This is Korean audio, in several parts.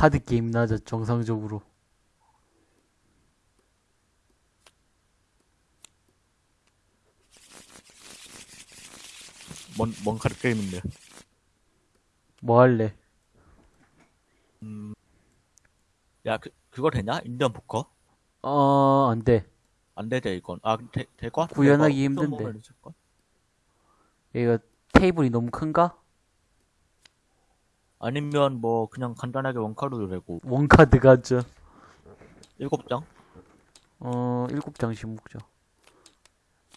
카드 게임 하자 정상적으로. 뭔, 뭔 카드 게임인데. 뭐 할래? 음. 야, 그, 그거 되냐? 인디언 포커? 어, 안 돼. 안 되대, 이건. 아, 되, 될것 같아. 구현하기 힘든데. 얘가 테이블이 너무 큰가? 아니면 뭐, 그냥 간단하게 원카드도 되고. 원카드 가죠. 일곱 장? 어, 일곱 장씩 먹자.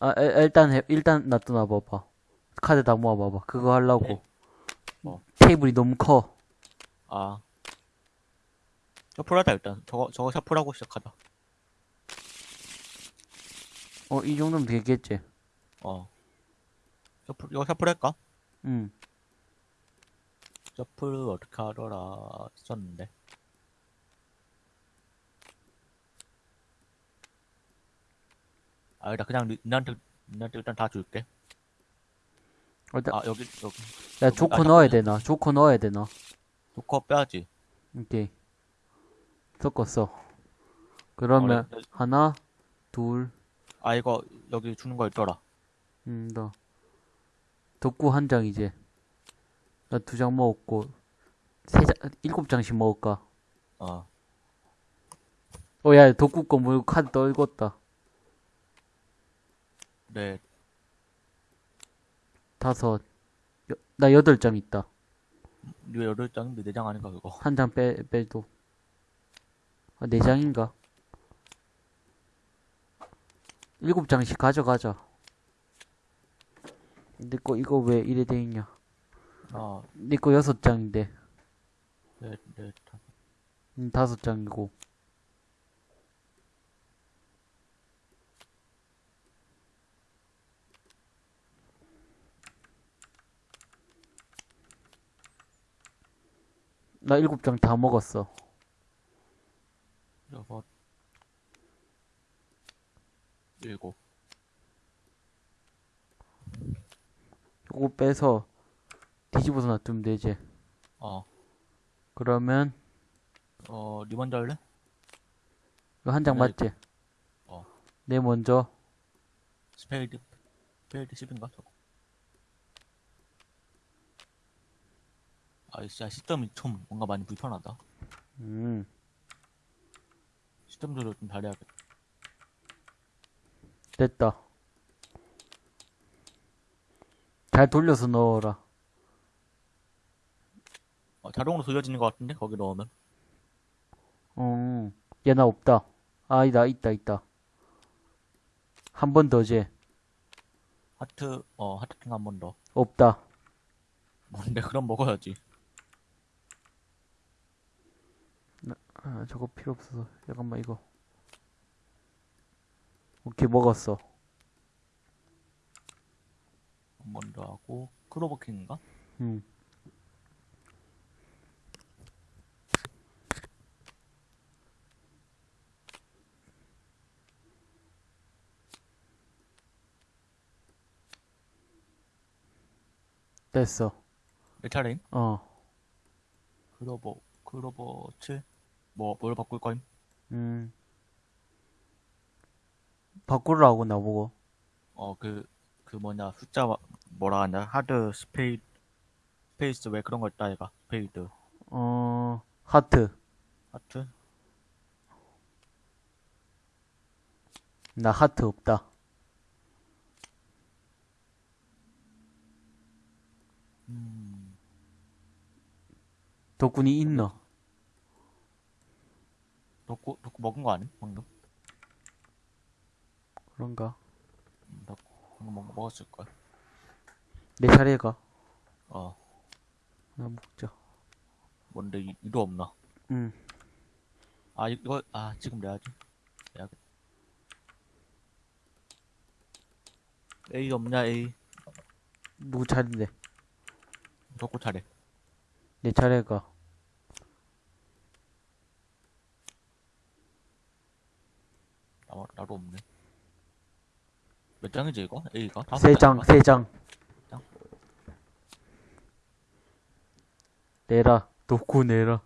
아, 일- 일단, 해, 일단 놔둬 놔 봐봐. 카드 다 모아 봐봐. 그거 하려고. 네. 어. 테이블이 너무 커. 아. 셔플하자, 일단. 저거, 저거 셔플하고 시작하자. 어, 이 정도면 되겠지. 어. 셔플, 이거 셔플 할까? 응. 셔플 어떻게 하더라 썼는데. 아, 나 그냥 니- 니한테, 니한테 일단 다 줄게. 일단, 아, 여기, 여기. 야, 여기- 조커 아, 넣어야 잠깐만. 되나? 조커 넣어야 되나? 조커 빼야지. 오케이. 섞었어. 그러면, 어, 네. 하나, 둘, 아, 이거, 여기 주는 거 있더라. 음, 더. 덕구 한 장 이제. 나 두 장 먹었고, 세 장, 일곱 장씩 먹을까? 어. 어, 야, 덕구 거 뭐, 카드 떨궜다. 네. 다섯. 여, 나 여덟 장 있다. 니 여덟 장인데 네 장 아닌가, 그거. 한 장 빼, 빼도. 아, 네 장인가? 일곱 장씩 가져가자. 내 거, 이거 왜 이래 돼 있냐? 아, 내거 여섯 장인데. 네, 네. 다- 음, 다섯 장이고. 나 일곱 장 다 먹었어. 여섯. 일곱. 요거 빼서 뒤집어서 놔두면 되지. 어. 그러면 어, 니 먼저 할래? 이거 한장 네. 맞지? 어. 내 먼저 스페이드, 스페이드 10인가? 저거. 아, 진짜 시점이 좀 뭔가 많이 불편하다. 음, 시점 조절 좀 잘해야겠다. 됐다. 잘 돌려서 넣어라. 어, 자동으로 돌려지는 것 같은데? 거기 넣으면. 음, 얘나 없다. 아니다, 있다, 있다. 한 번더 재. 하트, 어, 하트킹 한 번 더. 없다. 뭔데, 그럼 먹어야지. 아, 저거 필요 없어서. 잠깐만, 이거. 오케이, 먹었어. 한 번 더 하고, 크로버킹인가? 음. 됐어. 내 차례임? 어. 클로버, 클로버 7? 뭐, 뭘 바꿀 거임? 음. 바꾸라고 나보고. 어, 그, 그 뭐냐, 숫자, 와- 뭐라 하냐, 하트, 스페이드, 스페이스, 왜 그런 거 있다, 얘가. 스페이드, 어, 하트. 하트? 나 하트 없다. 덕분이 있나? 덕구, 덕구 먹은 거 아니? 방금? 그런가? 음, 덕구, 방금 먹, 먹었을걸. 내 차례가. 어, 나 먹자. 뭔데, 이, 이도 없나? 응. 아, 이거, 아, 지금 내야지. 내야겠다. A 없냐, A? 누구 차례인데? 덕구 차례. 내 차례가. 나, 나도 없네. 몇 장이지 이거? A가? 세 장, 세 장. 내라, 덕구 내라.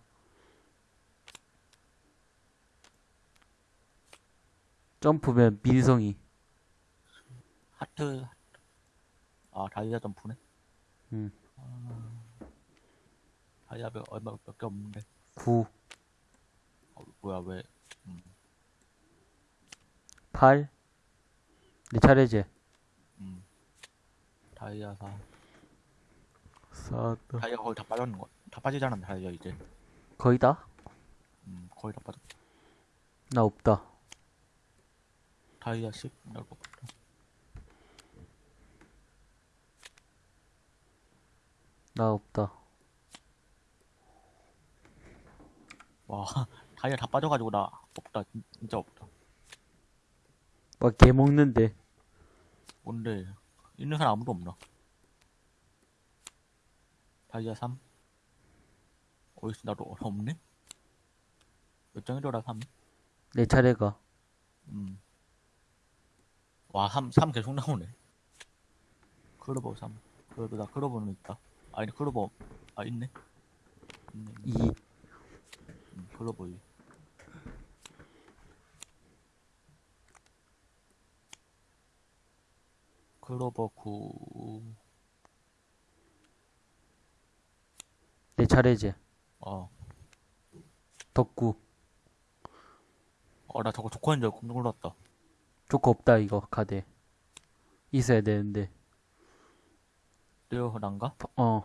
점프면 민성이. 하트, 하트. 아, 다이아 점프네. 응. 음. 아, 다이아 몇 얼마 몇 개 없는데 9, 어, 뭐야 왜 음, 8. 내 차례지. 음. 다이아 사 4, 다이아 거의 다 빠졌는 거다 빠지지 않았나 다이아 이제 거의 다? 음 거의 다 빠졌 나 없다. 다이아 10 넓어 나 없다. 와 다이아 다 빠져가지고 나 없다 진- 진짜 없다 막 개 먹는데. 뭔데 있는 사람 아무도 없나 다이아 3 어이씨 나도 없네 몇 장이더라 3 내 차례가. 음. 와, 3, 3 계속 나오네. 클로버 3. 그래도 나 클로버는 있다. 아니, 클로버, 아, 있네. 있네. 2. 음, 클로버 2. 클로버 9. 내 차례지. 어. 덕구. 어, 나 저거 조커인 줄 깜짝 놀랐다. 조커 없다, 이거, 카드. 있어야 되는데. 떼어난가? 어,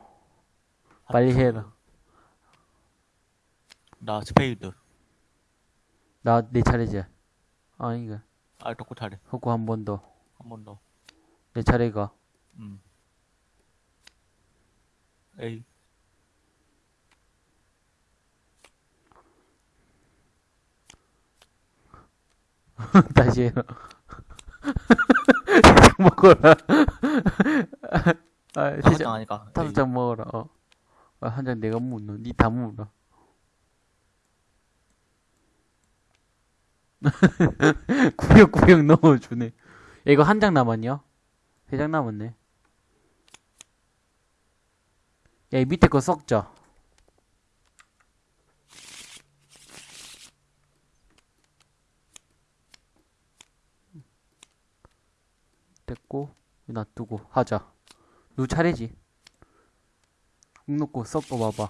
빨리 해라. 나 스페이드. 나, 내 차례지. 아, 이거. 아, 덕구 차례. 덕구 한 번 더. 한 번 더. 내 차례가. 음. 에이. 다시 해라. 먹어라. 아, 아, 세한 장, 장 아니까. 다섯. 장 먹어라. 어. 아, 한 장 내가 묻노. 니다 묻어. 구역구역 넣어주네. 야, 이거 한 장 남았냐? 세 장 남았네. 야, 이 밑에 거 썩자. 됐고, 놔두고, 하자. 누 차례지. 묵 놓고 섞어 봐봐.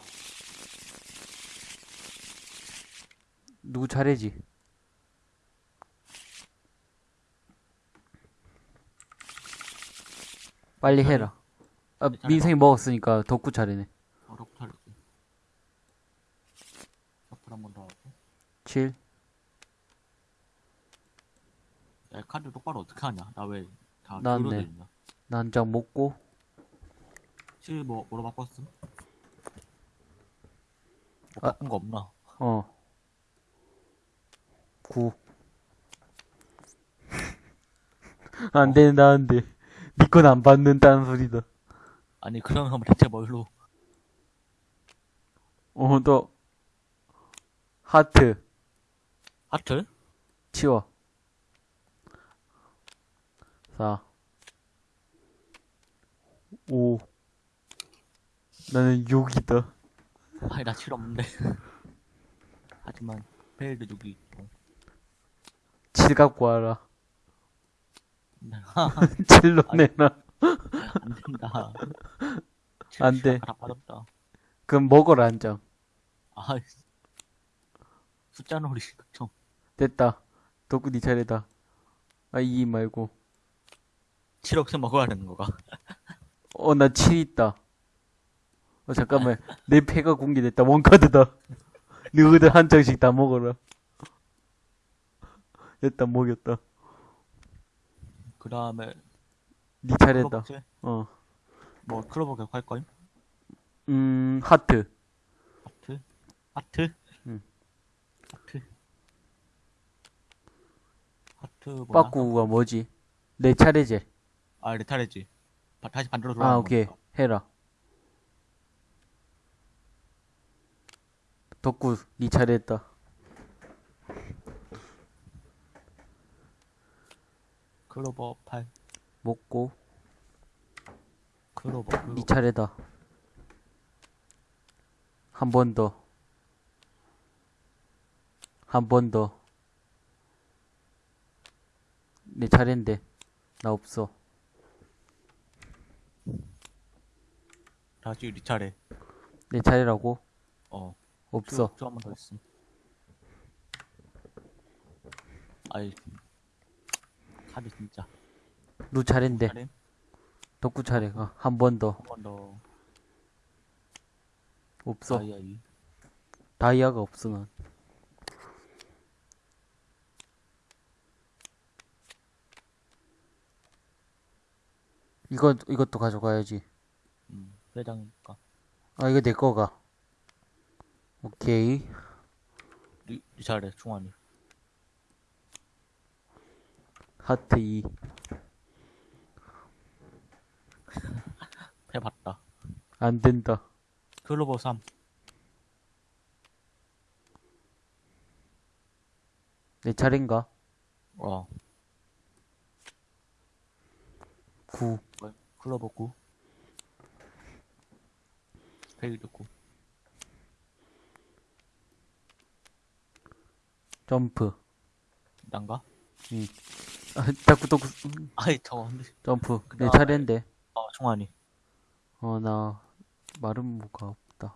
누구 차례지? 빨리 해라. 아. 민생이 먹었으니까 덕구 차례네. 어, 덕후 차례. 덕후 한번 더 하고. 7. 야, 카드 똑바로 어떻게 하냐? 나 왜다 나왔네. 기울어져 있냐? 나한장 먹고, 7 뭐, 뭐로 바꿨음? 뭐 아. 바꾼 거 없나? 어. 9. 안 된다, 안 돼. 니건 안 받는다는 소리다. 아니, 그러면 대체 뭘로? 어, 너. 하트. 하트? 치워. 4. 5. 나는 6이다. 아니, 나7 없는데. 하지만, 페일드 6이 있고. 7 갖고 와라. 안 7로 내놔. 된다. 안 돼. 다 빠졌다. 그럼 먹어라, 한 장. 아, 숫자 놀이, 좀. 됐다. 덕구 니 차례다. 아, 2 말고. 7억씩 먹어야 되는 거가. 어, 나 7 있다. 어, 잠깐만. 내 패가 공개됐다. 원카드다. 너희들 한 장씩 다 먹어라. 됐다, 먹였다. 그 다음에, 니 차례다. 어. 뭐, 클로버 계속 할 거임? 음, 하트. 하트? 하트? 응. 하트? 하트 뭐야? 빠꾸가 뭐지? 내 차례지. 아, 레타레지. 바- 다시 반대로 돌아가는 아, 오케이. 거니까. 해라. 덕구, 니 차례했다. 클로버 8. 먹고, 클로버, 클로버. 니 차례다. 한 번 더. 한 번 더. 내 차례인데. 나 없어. 다시 네 차례. 내 차례라고? 어. 없어. 쭉한번더 했음. 아이. 카드 진짜. 누 차례인데. 차례? 덕구 차례가. 한 번 더. 한 번 더. 없어. 아이, 아 이. 다이아가 없어, 난. 이거, 이것도 가져가야지. 음, 회장이니까. 아, 이거 내 거가. 오케이. 네, 네 차례, 충환이. 하트 2. 해봤다. 안 된다. 클로버 3. 내 차례인가? 어. 9. 뭐야? 클로버 9. 페이드 9. 점프. 난가? 아, 덕구, 덕구, 음, 아이, 저거. 점프. 내 차례인데. 어, 충환이. 어, 나, 마른 무가 없다.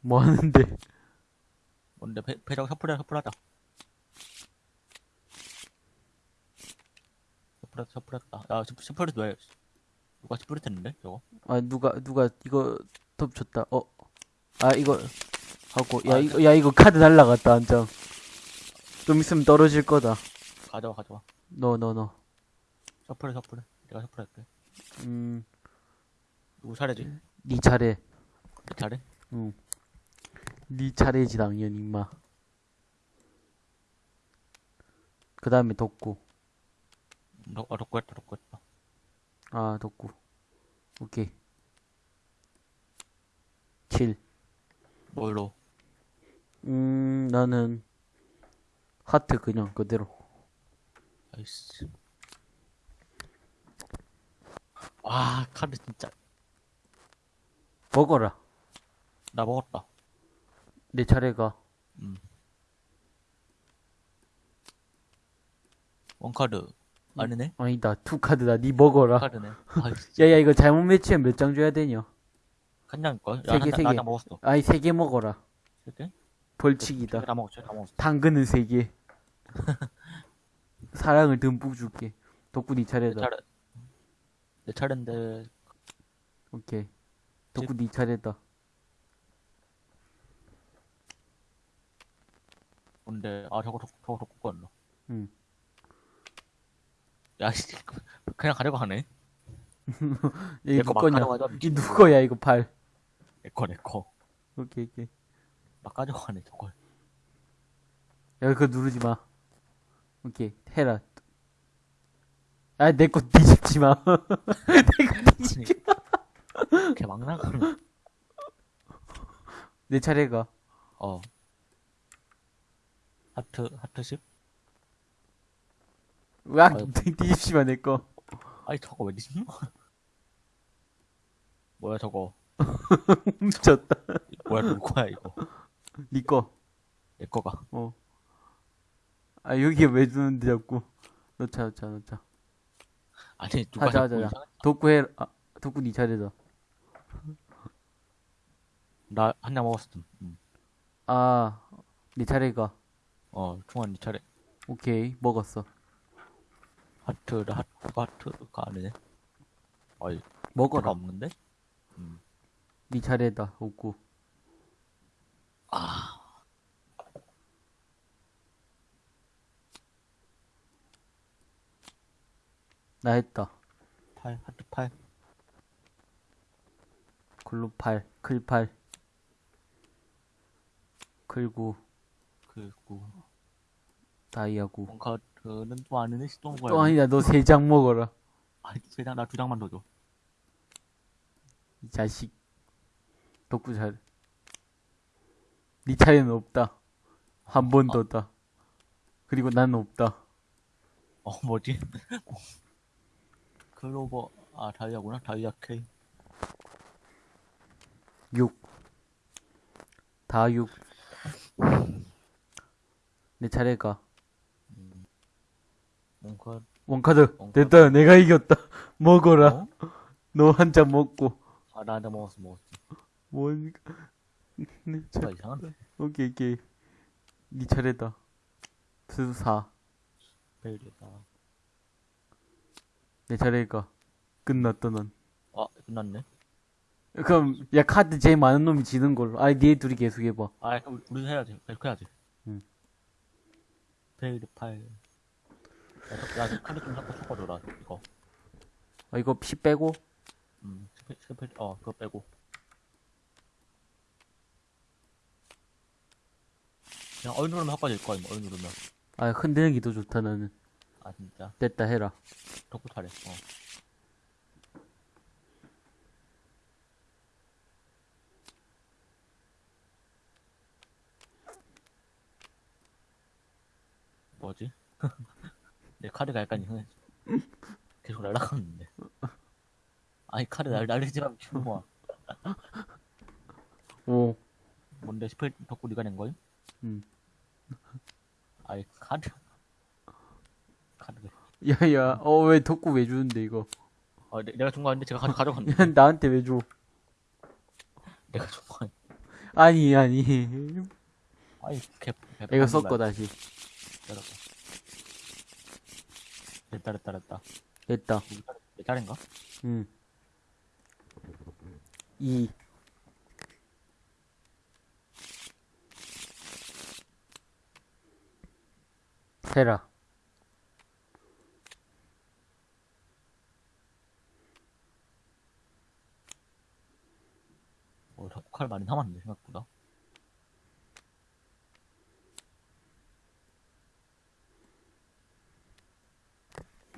뭐 하는데? 뭔데, 배, 배정 셔플해, 셔플하자. 셔플했다, 셔플했다. 야, 셔- 셔플이 왜, 누가 셔플 했는데, 저거? 아, 누가, 누가, 이거, 덮쳤다. 어. 아, 이거, 하고, 야, 아, 이거, 야, 이거 카드 날라갔다, 한 장. 좀 있으면 떨어질 거다. 가져와, 가져와. 너, 너, 너. 셔플해, 셔플해. 내가 셔플할게. 음, 누구 차례지? 니 차례. 내 차례? 응. 니 차례지, 당연히, 임마. 그 다음에 덕구. 너, 아, 덕구 했다, 덕구 했다. 아, 덕구. 오케이. 7. 뭘로? 음, 나는, 하트 그냥 그대로. 아이씨. 와, 카드 진짜. 먹어라. 나 먹었다. 내 차례가. 음. one card. 아니네? 아니다, two card다. 니 먹어라. 카드네. 야, 야, 이거 잘못 매치면 몇 장 줘야 되냐? 한 장일걸? 세 개, 세 개. 나장 먹었어. 아이, 세개 먹어라. 세 개? 벌칙이다. 다 먹었지, 다 먹었어. 당근은 세 개. 사랑을 듬뿍 줄게. 덕구 니내 차례다. 차례. 내 차례인데, 오케이. 덕구 니 차례다. 뭔데, 아, 저거, 저거, 저거, 저거 거였나? 응. 야, 씨. 그냥 가져가네. 이거 내거 막 거냐? 가져가자. 이 누구야, 이거 팔. 내 거, 내 거. 오케이, 오케이. 막 가져가네, 저걸. 야, 그거 누르지 마. 오케이, 해라. 아, 내 거 뒤집지 마. 내 거 뒤집지 마. 걔막 나가네. 내 차례가. 어. 하트, 하트 10? 와, 아유. 뒤집지 마, 내 거. 아니, 저거 왜 뒤집노? 뭐야, 저거. 훔쳤다. 뭐야, 누구 거야, 이거. 니 거. 내 거가. 어. 아, 여기에 왜 주는데, 자꾸. 넣자, 넣자, 넣자. 아니, 누가 하자, 자꾸 하자, 이상한- 덕구 해, 아, 덕구 니 차례다. 나, 한 장 먹었어. 음. 아, 니 차례가. 어, 충환 니 차례. 오케이, 먹었어. 하트를, 하트가, 하트가 아니네. 하트가 먹어라. 없는데? 음. 니 차례다, 덕구. 아, 나 했다. 8, 하트 8. 글로 8, 클 8. 클9, 그, 구. 다이아 9. 원카드는 또 아니네, 또 먹어야 또 아니다, 너 세 장 먹어라. 아니, 세 장, 나 두 장만 더 줘. 이 자식. 덕구 차 례. 니 차례는 없다. 한 번 더다. 그리고 나는 없다. 어, 뭐지? 클로버, 아, 다이아구나. 다이아 K. 6. 다 6. 내 차례가. 원컷. 원카드 원카드. 됐다 내가 이겼다 먹어라 어? 너한 잔 먹고 아, 나, 나 먹었어, 먹었어. 뭔 네, 자, 뭔가 이상한데? 오케이 오케이 니 차례다 수사 페일이다. 내 차례니까 끝났다 넌 아, 끝났네. 그럼 야 카드 제일 많은 놈이 지는 걸로 아니 니네 둘이 계속 해봐 아, 그럼 우리 해야지. 계속 해야지. 응. 페일드 파일. 야, 야, 카드 좀 자꾸 섞어줘라, 이거. 아 이거 피 빼고 음, 스페, 스페, 어, 그거 빼고. 그냥 얼 누르면 헛가질 거야, 뭐, 얼 누르면. 아 흔드는 게더 좋다 나는 아, 진짜. 됐다 해라 덕후 차례. 어. 뭐지? 내 카드가 약간 이상해. 계속 날아가는데. 아니 카드 날 날리지 마 미친놈아. 오 뭔데 스펠 덕후 네가 낸 거임? 음. 아이 카드. 카드. 야야 어 왜 덕구 왜 주는데 이거 아 내, 내가 준 거 아닌데 제가 가져 가져갔네. 야, 나한테 왜 줘? 내가 준거 아니. 아니 아니 아이 개. 개 이거 섞어 다시 때렸다. 됐다 됐다 됐다. 됐다 내 차례인가? 응. 2 세라 어, 덕칼 많이 남았네 생각보다.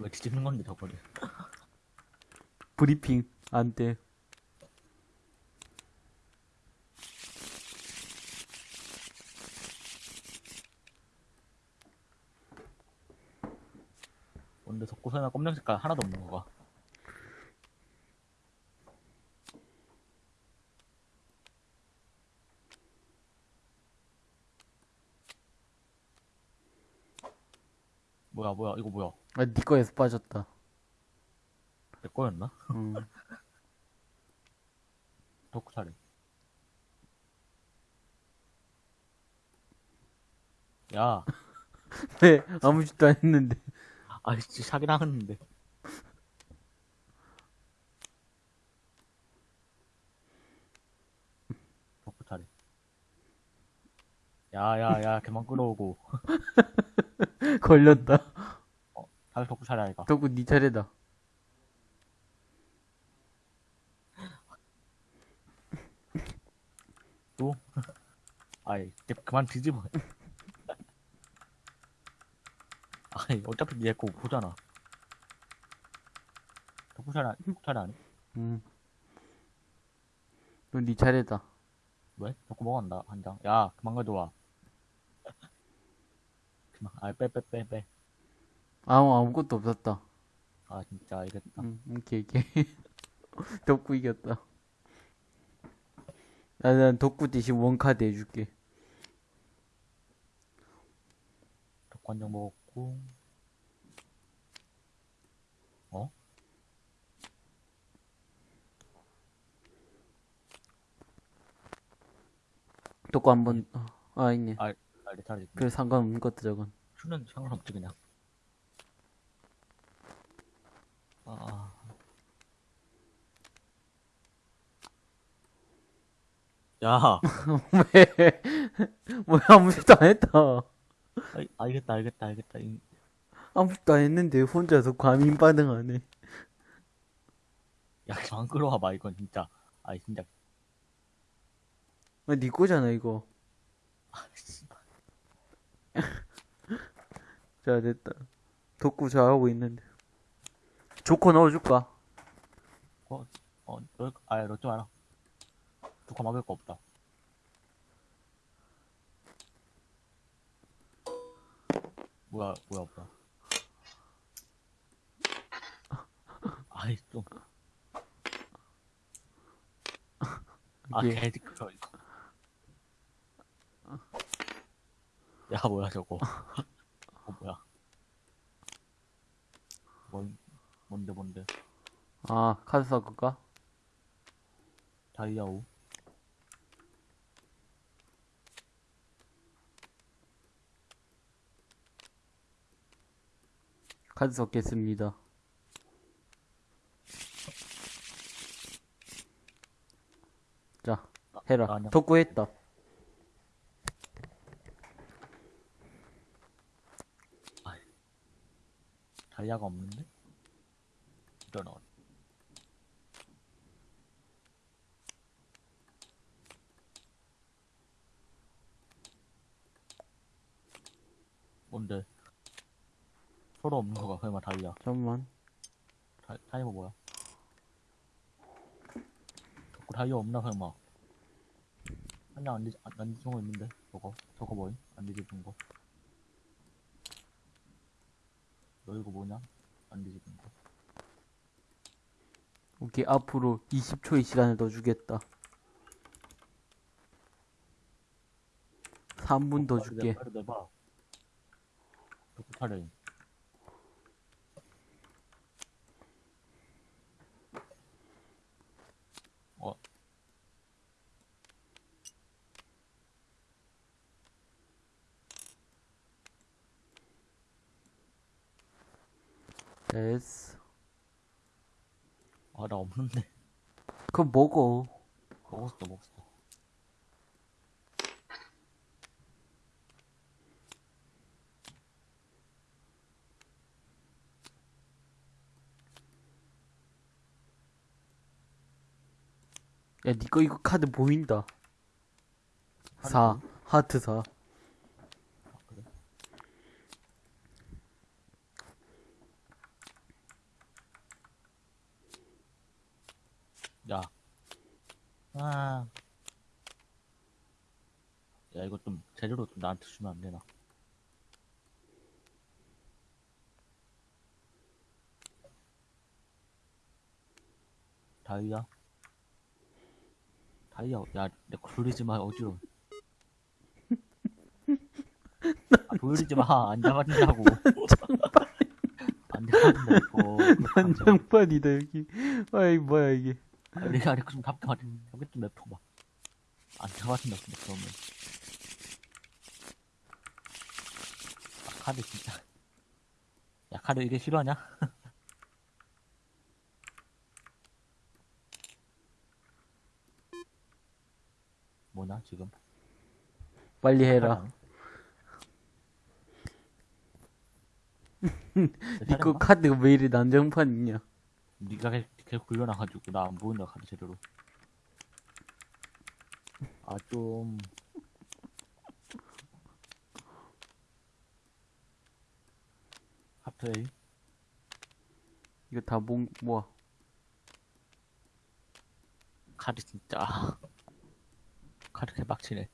왜 뒤집는 건데 저거를? 브리핑 안돼 설마 검정 색깔 하나도 없는 거가? 뭐야 뭐야 이거 뭐야? 아 니 거에서 빠졌다 내 거였나? 응. 덕구 차례. 야, 왜 아무 짓도 안 했는데 아이씨 사기 나갔는데. 덕구 차례. 야야 야 그만 끌어오고. 걸렸다 다시 덕구 차례 아이가. 덕구 니 차례다 또? 아이 그만 뒤집어. 아이 어차피 니거 보잖아. 덕구 차례 덕구 차례 아니? 응. 그럼 니 차례다 왜? 덕구 먹었다 한 장. 야 그만 가져와. 그만. 아 빼 빼 빼 빼. 아무 아무것도 없었다 아 진짜 알겠다. 응 오케이 오케이 덕구 이겼다 아, 난 덕구 대신 원카드 해줄게 덕구 한장 먹었고. 어? 덕구 한번 아 있네 아, 내 차례. 그래 상관없는 것도 저건 추는 상관없지 그냥. 아. 야, 왜? 뭐야 아무 짓도 안 했다. 아이, 알겠다, 알겠다, 알겠다. 이- 아무 짓도 안 했는데 혼자서 과민 반응하네. 야, 그만 끌어와봐, 이건 진짜. 아이, 진짜. 아, 니 거잖아 이거. 자 됐다. 덕구 잘하고 있는데. 조커 넣어줄까? 어, 어, 너, 아, 넣지 마라. 두꺼 막을 거 없다. 뭐야, 뭐야, 뭐야. 아이, 좀. 아, 개시끄러 이거. 야, 뭐야, 저거. 어, 뭐야. 뭐, 뭔데, 뭔데. 아, 카드 섞을까? 다이아 5. 카드 섞겠습니다. 자, 해라. 아니야. 덕구 했다. 다이아가 없는데? 이런 어. 뭔데? 서로 없는 거가 설마 다이아. 잠깐만. 다, 다이아 뭐야? 자꾸 다이아 없나 설마? 한장 안, 뒤- 안, 안 뒤집은 거 있는데? 저거 저거 뭐임? 안 뒤집은 거. 너 이거 뭐냐? 안 뒤집은 거. 오케이, 앞으로 20초의 시간을 더 주겠다. 3분 더 빨리 줄게. 내- 빨리 내봐. 타래. 어, 됐어. 아, 나 없는데. 그럼 먹어. 먹었어, 먹었어. 야, 니꺼 이거 카드 보인다. 카드 4. 보임? 하트 4. 아, 그래? 야. 아. 야, 이거 좀, 좀 나한테 주면 안 되나? 다이아? 다이아, 야, 내 굴리지 마, 어지러워. 아, 돌리지 마, 안 잡아준다고. 안 잡아준다고. 난장판이다, 여기. 아 이, 뭐야, 이게. 아, 내가 이렇게 좀 답답하지. 여기 좀 냅둬봐. 안 잡아준다, 근데 그러면. 아, 카드 진짜. 야, 카드 이게 싫어하냐? 뭐냐, 지금? 빨리 해라. 니꺼 카드가 왜 이리 난장판 있냐. 니가 계속, 굴려놔가지고 나 안 보인다 카드 제대로. 아 좀. 하트 A 이거 다 몽, 뭐야. 카드 진짜. 카드 개빡치네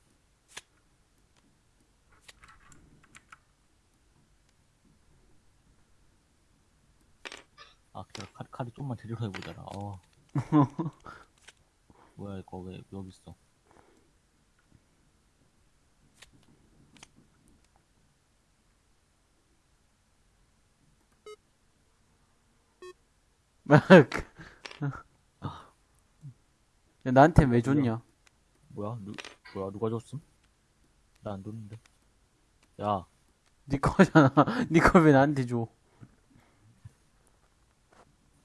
아 그래 카드, 카드 좀만 제대로 해보자라 어 뭐야 이거 왜 여기 있어 막. 야, 나한테 왜 줬냐? 뭐야 누 뭐야 누가 줬음? 나 안 줬는데 야니 거잖아. 니거왜 나한테 줘?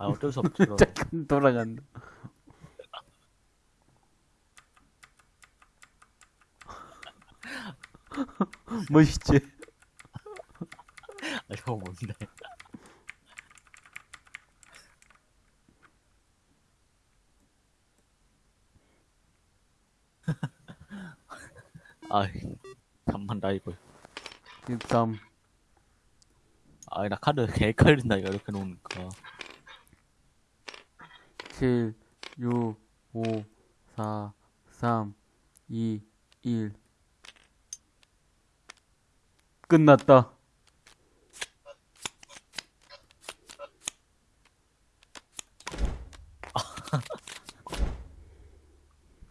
아 어쩔 수 그럼. 잠깐 돌아간다. 멋있지? 아, 이거 뭔데? 아이, 잠만 나 이거. 13. 아이, 나 카드 개 헷갈린다, 이거 이렇게 놓으니까. 7, 6, 5, 4, 3, 2, 1. 끝났다.